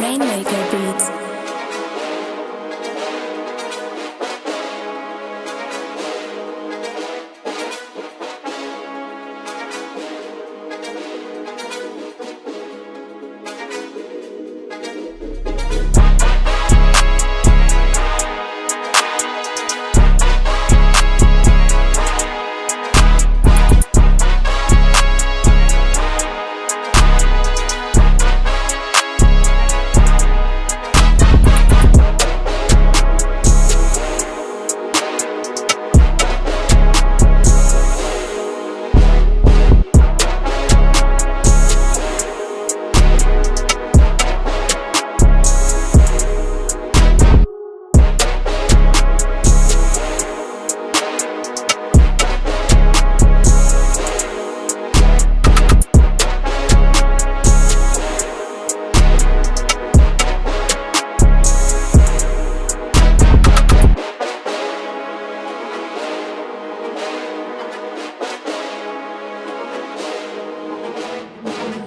Rainmaker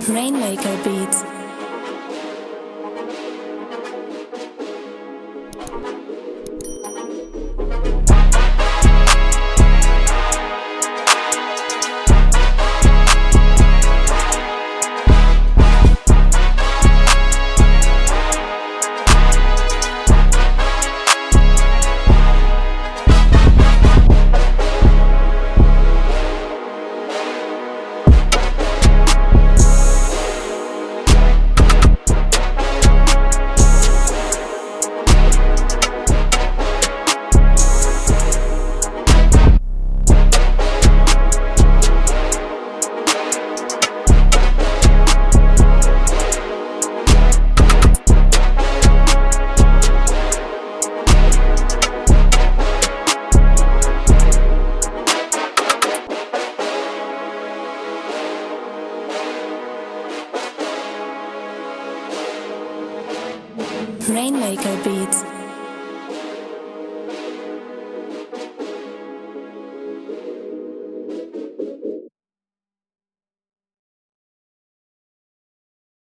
Rainmaker Beats. Rainmaker Beats.